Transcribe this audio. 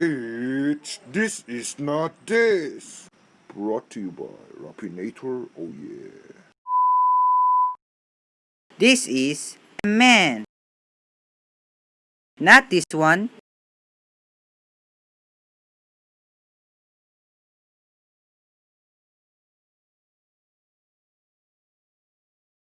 It's This Is Not This. Brought to you by Rapinator, oh yeah. This is a man. Not this one.